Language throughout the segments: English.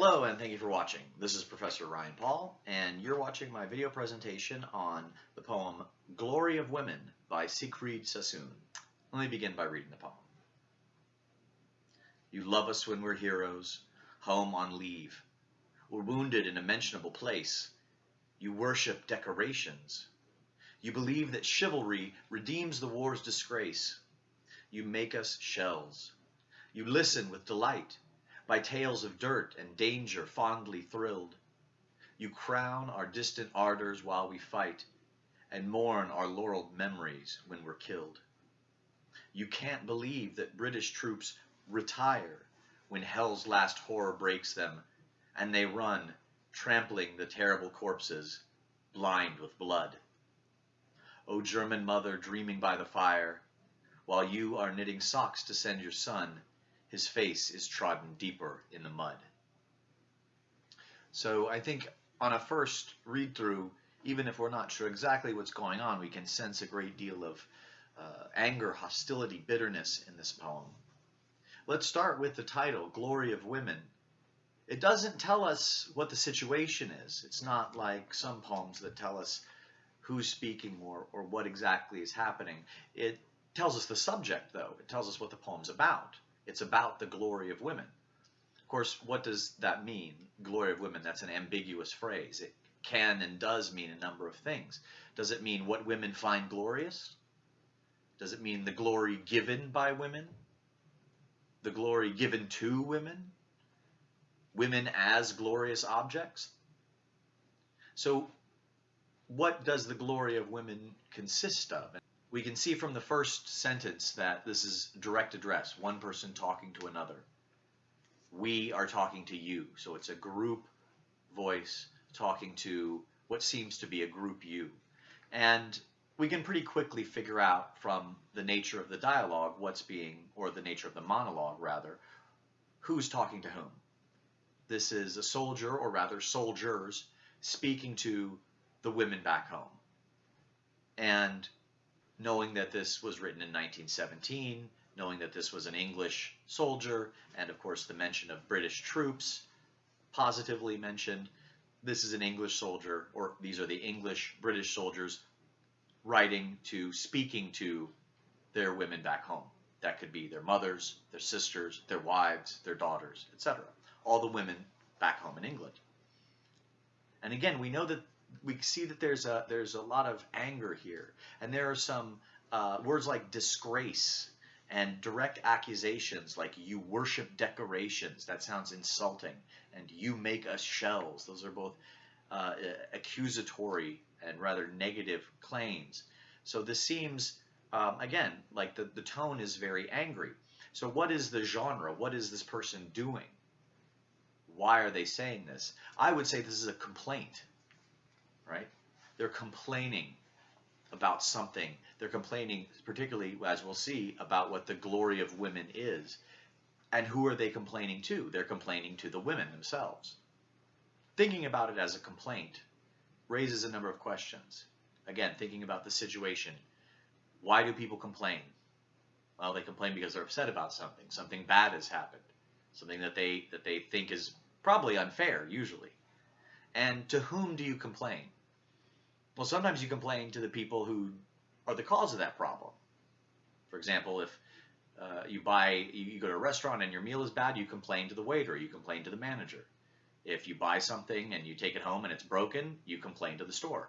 Hello and thank you for watching. This is Professor Ryan Paul and you're watching my video presentation on the poem Glory of Women by Siegfried Sassoon. Let me begin by reading the poem. You love us when we're heroes, home on leave. We're wounded in a mentionable place. You worship decorations. You believe that chivalry redeems the war's disgrace. You make us shells. You listen with delight by tales of dirt and danger fondly thrilled. You crown our distant ardors while we fight, and mourn our laureled memories when we're killed. You can't believe that British troops retire when hell's last horror breaks them, and they run, trampling the terrible corpses, blind with blood. O German mother dreaming by the fire, while you are knitting socks to send your son, his face is trodden deeper in the mud. So I think on a first read through, even if we're not sure exactly what's going on, we can sense a great deal of uh, anger, hostility, bitterness in this poem. Let's start with the title, Glory of Women. It doesn't tell us what the situation is. It's not like some poems that tell us who's speaking or, or what exactly is happening. It tells us the subject, though. It tells us what the poem's about. It's about the glory of women. Of course, what does that mean? Glory of women, that's an ambiguous phrase. It can and does mean a number of things. Does it mean what women find glorious? Does it mean the glory given by women? The glory given to women? Women as glorious objects? So, what does the glory of women consist of? We can see from the first sentence that this is direct address, one person talking to another. We are talking to you, so it's a group voice talking to what seems to be a group you. And we can pretty quickly figure out from the nature of the dialogue what's being, or the nature of the monologue rather, who's talking to whom. This is a soldier, or rather soldiers, speaking to the women back home. And knowing that this was written in 1917, knowing that this was an English soldier, and of course the mention of British troops positively mentioned. This is an English soldier, or these are the English British soldiers writing to, speaking to their women back home. That could be their mothers, their sisters, their wives, their daughters, etc. All the women back home in England. And again, we know that we see that there's a there's a lot of anger here, and there are some uh, words like disgrace and direct accusations like you worship decorations. That sounds insulting, and you make us shells. Those are both uh, accusatory and rather negative claims. So this seems um, again like the the tone is very angry. So what is the genre? What is this person doing? Why are they saying this? I would say this is a complaint right? They're complaining about something. They're complaining, particularly, as we'll see, about what the glory of women is. And who are they complaining to? They're complaining to the women themselves. Thinking about it as a complaint raises a number of questions. Again, thinking about the situation. Why do people complain? Well, they complain because they're upset about something. Something bad has happened. Something that they that they think is probably unfair, usually. And to whom do you complain? Well, sometimes you complain to the people who are the cause of that problem. For example, if uh, you buy, you go to a restaurant and your meal is bad, you complain to the waiter, you complain to the manager. If you buy something and you take it home and it's broken, you complain to the store.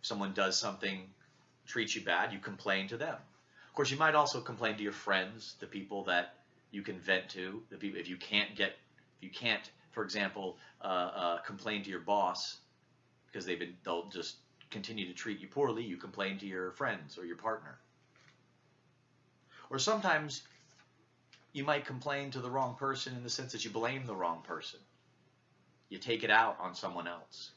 If someone does something, treats you bad, you complain to them. Of course, you might also complain to your friends, the people that you can vent to, the people, if you can't get, if you can't, for example, uh, uh, complain to your boss, because they've been they'll just continue to treat you poorly, you complain to your friends or your partner. Or sometimes you might complain to the wrong person in the sense that you blame the wrong person. You take it out on someone else.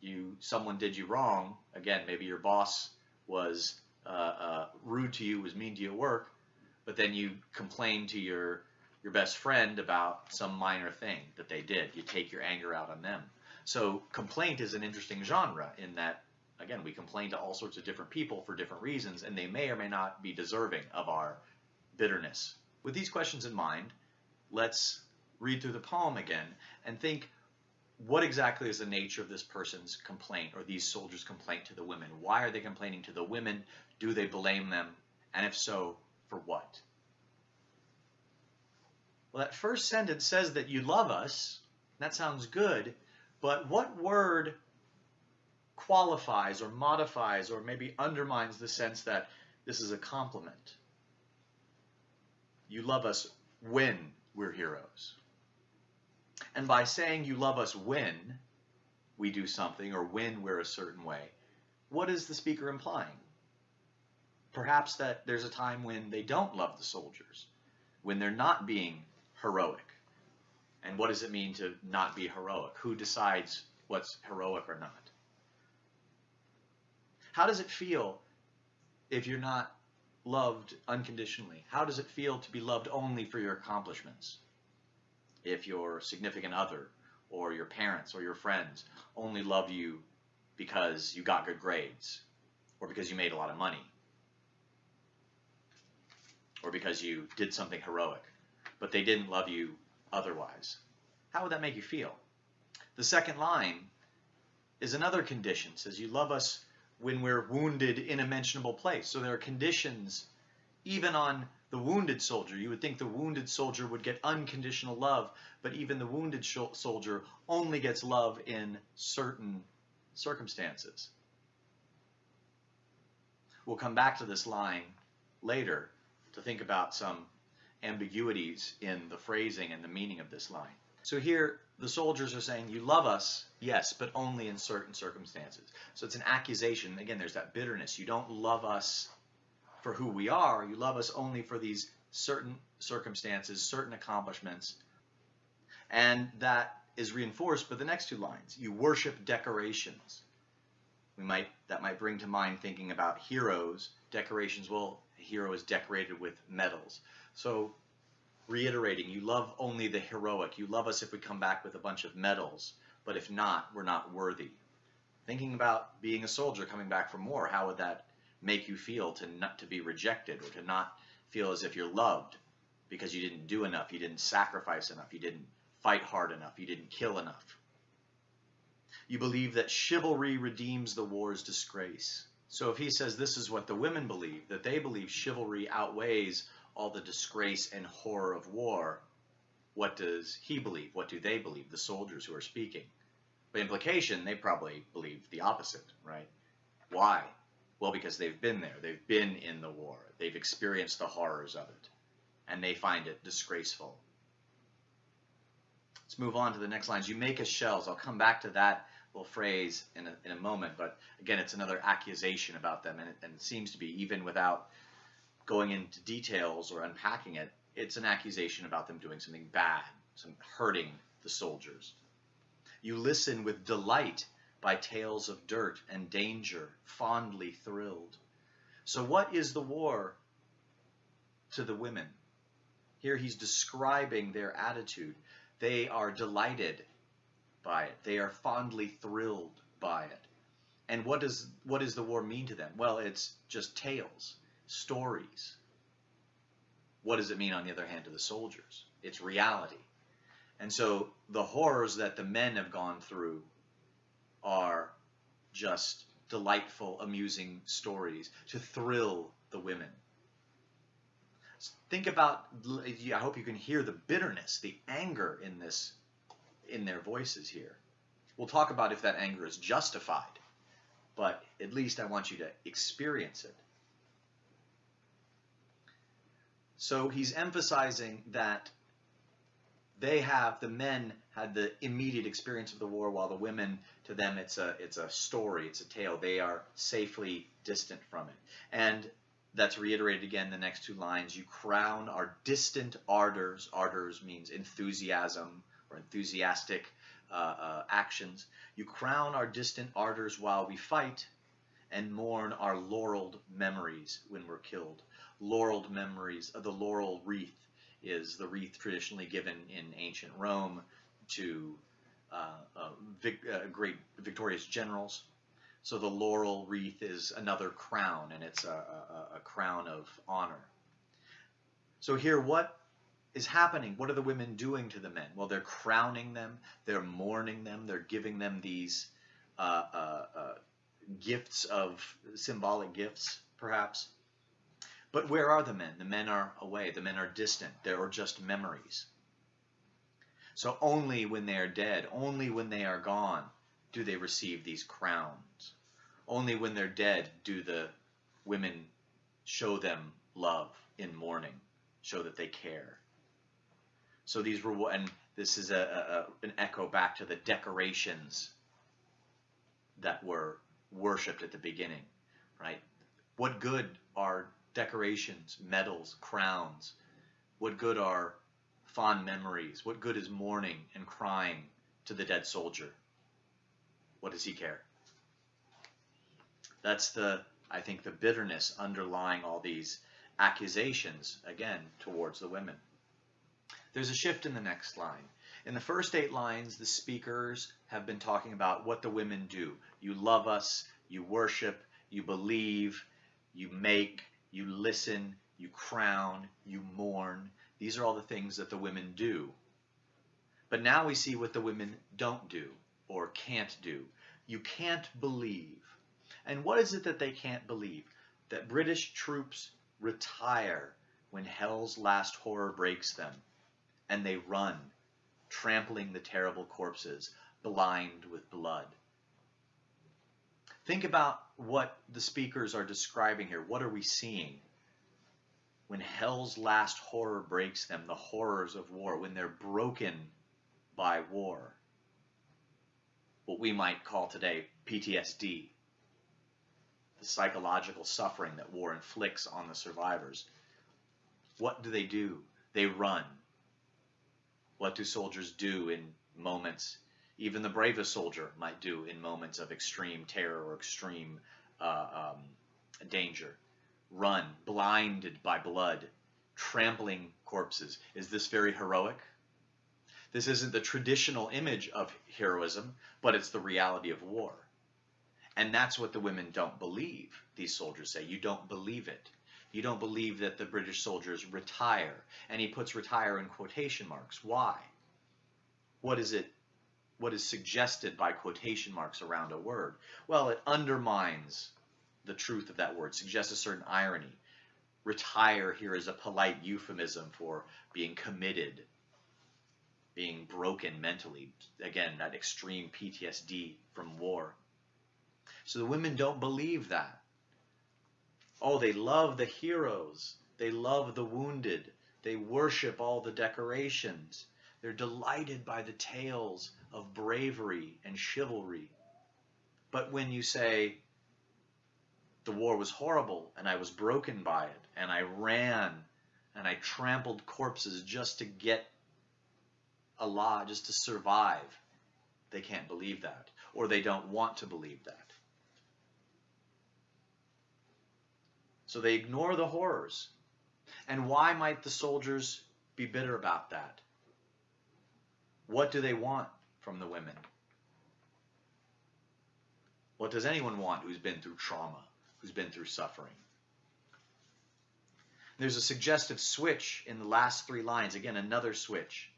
You someone did you wrong. Again, maybe your boss was uh, uh, rude to you, was mean to you at work, but then you complain to your your best friend about some minor thing that they did. You take your anger out on them. So complaint is an interesting genre in that, again, we complain to all sorts of different people for different reasons, and they may or may not be deserving of our bitterness. With these questions in mind, let's read through the poem again and think what exactly is the nature of this person's complaint or these soldiers' complaint to the women? Why are they complaining to the women? Do they blame them? And if so, for what? Well, that first sentence says that you love us. That sounds good. But what word qualifies or modifies or maybe undermines the sense that this is a compliment? You love us when we're heroes. And by saying you love us when we do something or when we're a certain way, what is the speaker implying? Perhaps that there's a time when they don't love the soldiers, when they're not being heroic. And what does it mean to not be heroic? Who decides what's heroic or not? How does it feel if you're not loved unconditionally? How does it feel to be loved only for your accomplishments? if your significant other or your parents or your friends only love you because you got good grades or because you made a lot of money or because you did something heroic, but they didn't love you otherwise. How would that make you feel? The second line is another condition. It says you love us when we're wounded in a mentionable place. So there are conditions even on the wounded soldier. You would think the wounded soldier would get unconditional love, but even the wounded soldier only gets love in certain circumstances. We'll come back to this line later to think about some ambiguities in the phrasing and the meaning of this line. So here, the soldiers are saying, You love us, yes, but only in certain circumstances. So it's an accusation. Again, there's that bitterness. You don't love us for who we are. You love us only for these certain circumstances, certain accomplishments. And that is reinforced by the next two lines. You worship decorations. We might that might bring to mind thinking about heroes. Decorations, well, hero is decorated with medals. So reiterating, you love only the heroic. You love us if we come back with a bunch of medals, but if not, we're not worthy. Thinking about being a soldier coming back from war, how would that make you feel to not to be rejected or to not feel as if you're loved because you didn't do enough, you didn't sacrifice enough, you didn't fight hard enough, you didn't kill enough. You believe that chivalry redeems the war's disgrace. So if he says this is what the women believe, that they believe chivalry outweighs all the disgrace and horror of war, what does he believe? What do they believe, the soldiers who are speaking? By implication, they probably believe the opposite, right? Why? Well, because they've been there. They've been in the war. They've experienced the horrors of it. And they find it disgraceful. Let's move on to the next lines. You make us shells. I'll come back to that little phrase in a, in a moment. But again, it's another accusation about them. And it, and it seems to be, even without going into details or unpacking it, it's an accusation about them doing something bad, some hurting the soldiers. You listen with delight by tales of dirt and danger, fondly thrilled. So, what is the war to the women? Here he's describing their attitude. They are delighted by it, they are fondly thrilled by it. And what does what does the war mean to them? Well, it's just tales, stories. What does it mean on the other hand to the soldiers? It's reality. And so the horrors that the men have gone through are just delightful, amusing stories to thrill the women. Think about, I hope you can hear the bitterness, the anger in this, in their voices here. We'll talk about if that anger is justified, but at least I want you to experience it. So he's emphasizing that they have, the men had the immediate experience of the war, while the women, to them, it's a it's a story, it's a tale. They are safely distant from it, and that's reiterated again the next two lines. You crown our distant ardors. Ardors means enthusiasm or enthusiastic uh, uh, actions. You crown our distant ardors while we fight, and mourn our laureled memories when we're killed. Laureled memories, uh, the laurel wreath is the wreath traditionally given in ancient Rome to uh, uh, vic, uh, great victorious generals. So the laurel wreath is another crown, and it's a, a, a crown of honor. So here, what is happening? What are the women doing to the men? Well, they're crowning them, they're mourning them, they're giving them these uh, uh, uh, gifts of symbolic gifts, perhaps. But where are the men? The men are away, the men are distant, they are just memories. So only when they are dead, only when they are gone, do they receive these crowns. Only when they're dead do the women show them love in mourning, show that they care. So these were, and this is a, a, an echo back to the decorations that were worshipped at the beginning, right? What good are decorations, medals, crowns? What good are fond memories? What good is mourning and crying to the dead soldier? What does he care? That's the, I think, the bitterness underlying all these accusations, again, towards the women. There's a shift in the next line. In the first eight lines, the speakers have been talking about what the women do. You love us, you worship, you believe, you make, you listen, you crown, you mourn. These are all the things that the women do. But now we see what the women don't do or can't do. You can't believe. And what is it that they can't believe? That British troops retire when hell's last horror breaks them, and they run, trampling the terrible corpses, blind with blood. Think about what the speakers are describing here. What are we seeing? When hell's last horror breaks them, the horrors of war, when they're broken by war. What we might call today PTSD, the psychological suffering that war inflicts on the survivors. What do they do? They run. What do soldiers do in moments even the bravest soldier might do in moments of extreme terror or extreme uh, um, danger. Run, blinded by blood, trampling corpses. Is this very heroic? This isn't the traditional image of heroism, but it's the reality of war. And that's what the women don't believe, these soldiers say. You don't believe it. You don't believe that the British soldiers retire. And he puts retire in quotation marks. Why? What is it what is suggested by quotation marks around a word? Well, it undermines the truth of that word, suggests a certain irony. Retire here is a polite euphemism for being committed, being broken mentally. Again, that extreme PTSD from war. So the women don't believe that. Oh, they love the heroes. They love the wounded. They worship all the decorations. They're delighted by the tales of bravery and chivalry. But when you say, the war was horrible and I was broken by it and I ran and I trampled corpses just to get Allah, just to survive, they can't believe that or they don't want to believe that. So they ignore the horrors. And why might the soldiers be bitter about that? What do they want from the women? What does anyone want who's been through trauma, who's been through suffering? There's a suggestive switch in the last three lines. Again, another switch.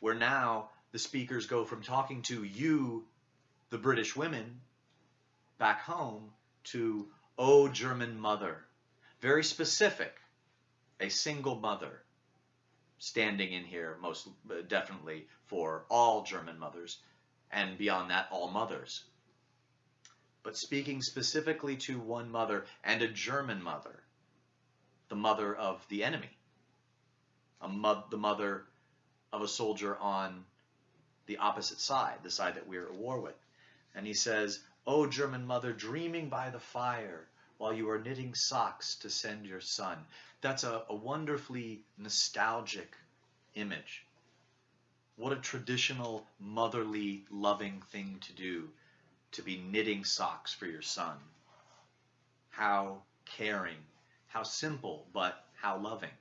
Where now the speakers go from talking to you, the British women, back home, to, oh, German mother. Very specific. A single mother standing in here most uh, definitely for all German mothers, and beyond that, all mothers. But speaking specifically to one mother and a German mother, the mother of the enemy, a mo the mother of a soldier on the opposite side, the side that we're at war with. And he says, O German mother, dreaming by the fire, while you are knitting socks to send your son. That's a, a wonderfully nostalgic image. What a traditional, motherly, loving thing to do, to be knitting socks for your son. How caring, how simple, but how loving.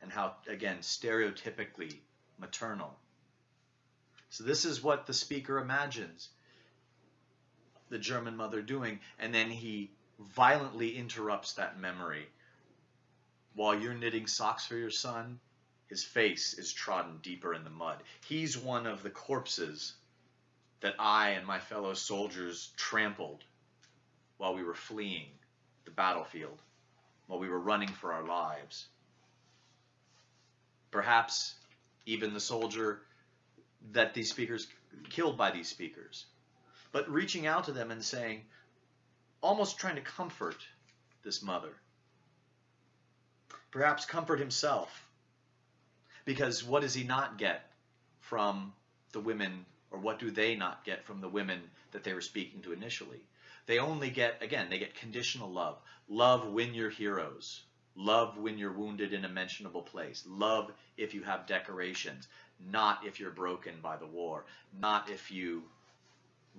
And how, again, stereotypically maternal. So this is what the speaker imagines the German mother doing, and then he violently interrupts that memory. While you're knitting socks for your son, his face is trodden deeper in the mud. He's one of the corpses that I and my fellow soldiers trampled while we were fleeing the battlefield, while we were running for our lives. Perhaps even the soldier that these speakers killed by these speakers. But reaching out to them and saying, almost trying to comfort this mother. Perhaps comfort himself. Because what does he not get from the women, or what do they not get from the women that they were speaking to initially? They only get, again, they get conditional love. Love when you're heroes. Love when you're wounded in a mentionable place. Love if you have decorations. Not if you're broken by the war. Not if you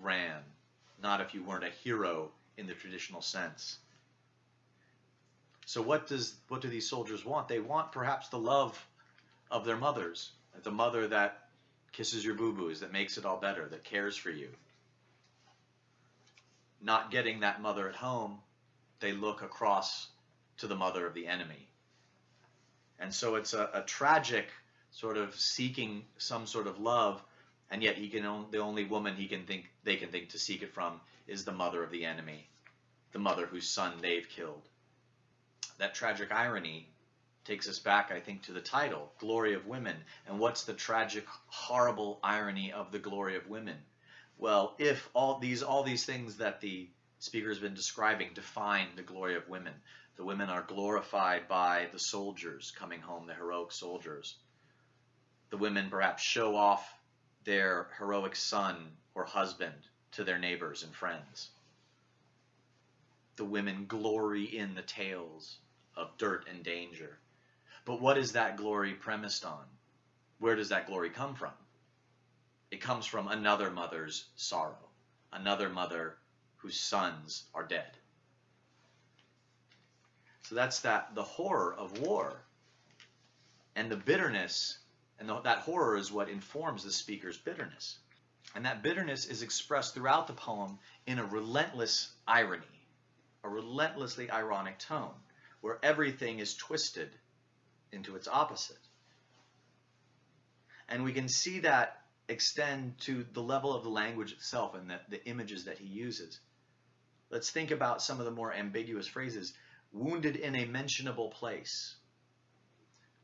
ran. Not if you weren't a hero in the traditional sense. So what does what do these soldiers want? They want perhaps the love of their mothers, the mother that kisses your boo-boos, that makes it all better, that cares for you. Not getting that mother at home, they look across to the mother of the enemy. And so it's a, a tragic sort of seeking some sort of love, and yet he can the only woman he can think they can think to seek it from is the mother of the enemy, the mother whose son they've killed. That tragic irony takes us back, I think, to the title, Glory of Women. And what's the tragic, horrible irony of the glory of women? Well, if all these all these things that the speaker has been describing define the glory of women, the women are glorified by the soldiers coming home, the heroic soldiers. The women perhaps show off their heroic son or husband to their neighbors and friends. The women glory in the tales of dirt and danger. But what is that glory premised on? Where does that glory come from? It comes from another mother's sorrow, another mother whose sons are dead. So that's that the horror of war and the bitterness, and the, that horror is what informs the speaker's bitterness. And that bitterness is expressed throughout the poem in a relentless irony, a relentlessly ironic tone, where everything is twisted into its opposite. And we can see that extend to the level of the language itself and the, the images that he uses. Let's think about some of the more ambiguous phrases wounded in a mentionable place.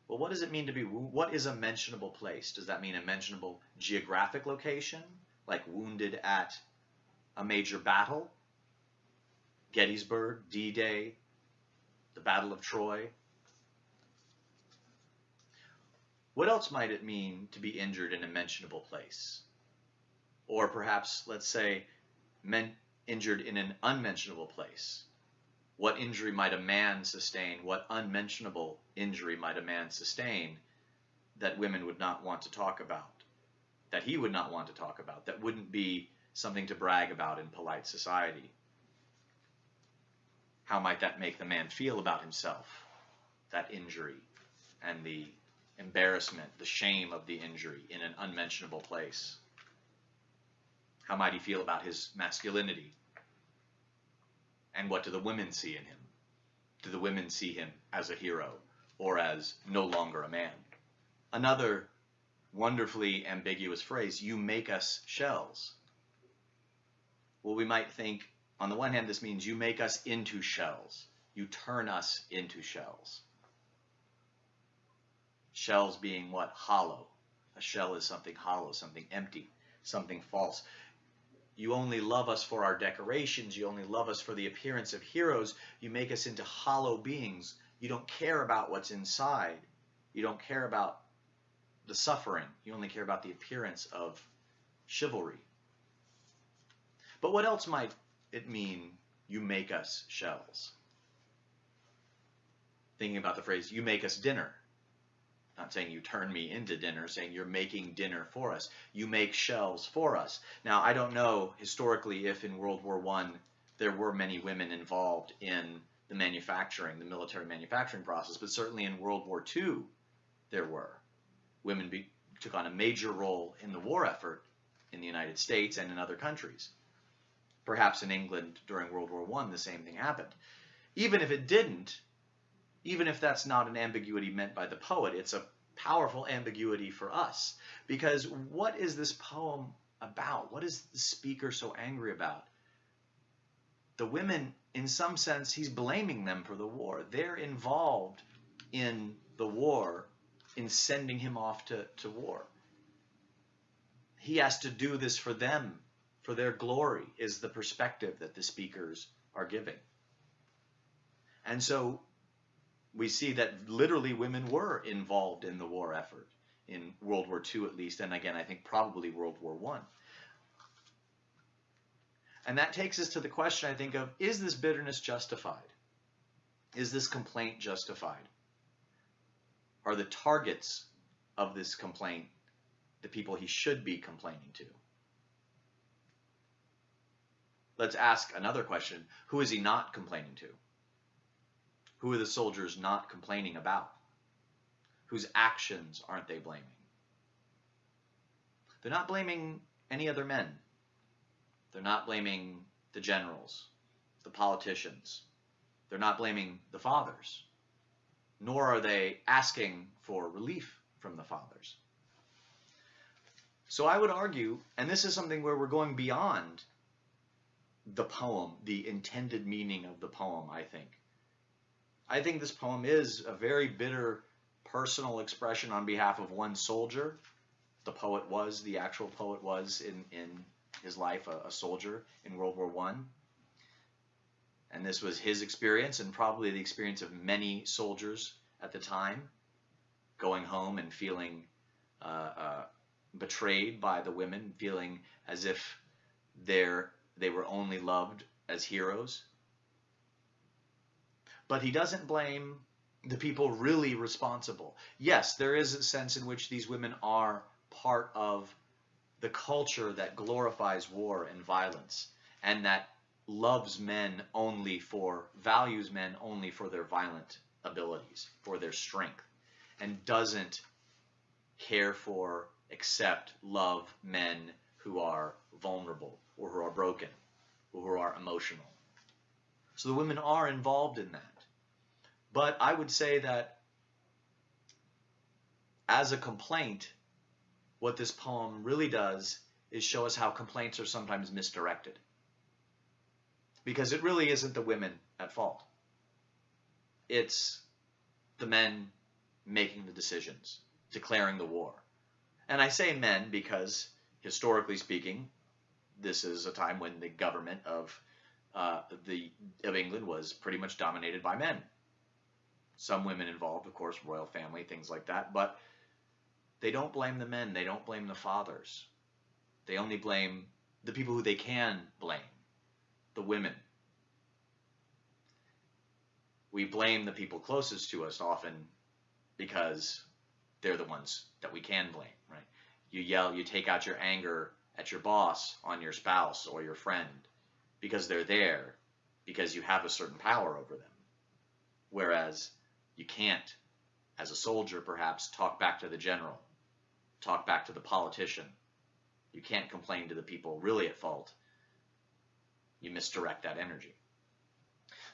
Well, what does it mean to be, what is a mentionable place? Does that mean a mentionable geographic location, like wounded at a major battle? Gettysburg, D-Day, the Battle of Troy? What else might it mean to be injured in a mentionable place? Or perhaps, let's say, injured in an unmentionable place. What injury might a man sustain? What unmentionable injury might a man sustain that women would not want to talk about? That he would not want to talk about? That wouldn't be something to brag about in polite society? How might that make the man feel about himself? That injury and the embarrassment, the shame of the injury in an unmentionable place? How might he feel about his masculinity, and what do the women see in him? Do the women see him as a hero or as no longer a man? Another wonderfully ambiguous phrase, you make us shells. Well, we might think, on the one hand, this means you make us into shells. You turn us into shells. Shells being what? Hollow. A shell is something hollow, something empty, something false you only love us for our decorations, you only love us for the appearance of heroes, you make us into hollow beings. You don't care about what's inside. You don't care about the suffering. You only care about the appearance of chivalry. But what else might it mean, you make us shells? Thinking about the phrase, you make us dinner. Not saying you turn me into dinner, saying you're making dinner for us. You make shells for us. Now, I don't know historically if in World War I there were many women involved in the manufacturing, the military manufacturing process, but certainly in World War II there were. Women be, took on a major role in the war effort in the United States and in other countries. Perhaps in England during World War I the same thing happened. Even if it didn't, even if that's not an ambiguity meant by the poet, it's a powerful ambiguity for us. Because what is this poem about? What is the speaker so angry about? The women, in some sense, he's blaming them for the war. They're involved in the war, in sending him off to, to war. He has to do this for them, for their glory, is the perspective that the speakers are giving. And so we see that literally women were involved in the war effort in World War II at least, and again, I think probably World War One. And that takes us to the question, I think, of is this bitterness justified? Is this complaint justified? Are the targets of this complaint the people he should be complaining to? Let's ask another question. Who is he not complaining to? Who are the soldiers not complaining about? Whose actions aren't they blaming? They're not blaming any other men. They're not blaming the generals, the politicians. They're not blaming the fathers. Nor are they asking for relief from the fathers. So I would argue, and this is something where we're going beyond the poem, the intended meaning of the poem, I think. I think this poem is a very bitter personal expression on behalf of one soldier. The poet was, the actual poet was in, in his life, a, a soldier in World War One. And this was his experience and probably the experience of many soldiers at the time, going home and feeling uh, uh, betrayed by the women, feeling as if they're, they were only loved as heroes but he doesn't blame the people really responsible. Yes, there is a sense in which these women are part of the culture that glorifies war and violence and that loves men only for, values men only for their violent abilities, for their strength, and doesn't care for, accept, love men who are vulnerable or who are broken or who are emotional. So the women are involved in that. But I would say that as a complaint, what this poem really does is show us how complaints are sometimes misdirected. Because it really isn't the women at fault. It's the men making the decisions, declaring the war. And I say men because, historically speaking, this is a time when the government of uh, the of England was pretty much dominated by men some women involved, of course, royal family, things like that. But they don't blame the men. They don't blame the fathers. They only blame the people who they can blame, the women. We blame the people closest to us often because they're the ones that we can blame, right? You yell, you take out your anger at your boss, on your spouse or your friend because they're there, because you have a certain power over them. Whereas you can't, as a soldier perhaps, talk back to the general, talk back to the politician. You can't complain to the people really at fault. You misdirect that energy.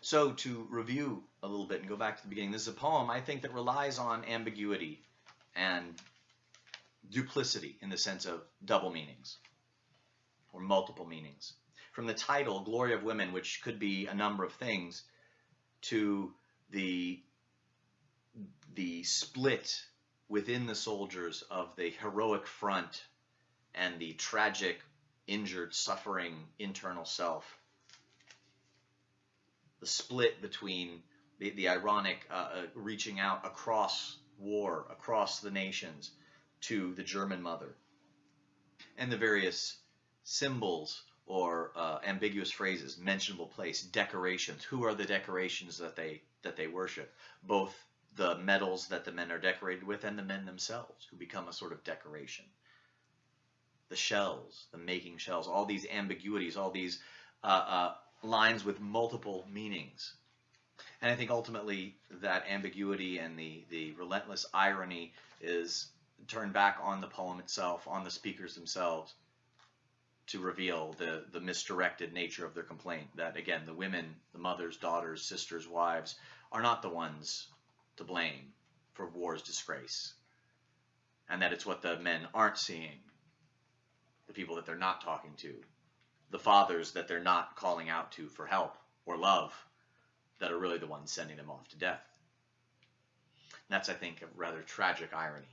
So to review a little bit and go back to the beginning, this is a poem I think that relies on ambiguity and duplicity in the sense of double meanings or multiple meanings. From the title, Glory of Women, which could be a number of things, to the the split within the soldiers of the heroic front and the tragic, injured, suffering internal self. The split between the, the ironic uh, uh, reaching out across war, across the nations to the German mother, and the various symbols or uh, ambiguous phrases, mentionable place, decorations. Who are the decorations that they that they worship? Both the medals that the men are decorated with and the men themselves who become a sort of decoration. The shells, the making shells, all these ambiguities, all these uh, uh, lines with multiple meanings. And I think ultimately that ambiguity and the, the relentless irony is turned back on the poem itself, on the speakers themselves, to reveal the, the misdirected nature of their complaint. That again, the women, the mothers, daughters, sisters, wives, are not the ones to blame for war's disgrace. and that it's what the men aren't seeing, the people that they're not talking to, the fathers that they're not calling out to for help or love, that are really the ones sending them off to death. And that's, I think, a rather tragic irony.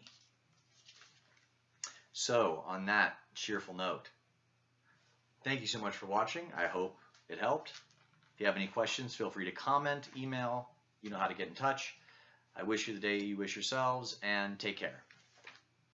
So, on that cheerful note, thank you so much for watching. I hope it helped. If you have any questions, feel free to comment, email, you know how to get in touch. I wish you the day you wish yourselves, and take care.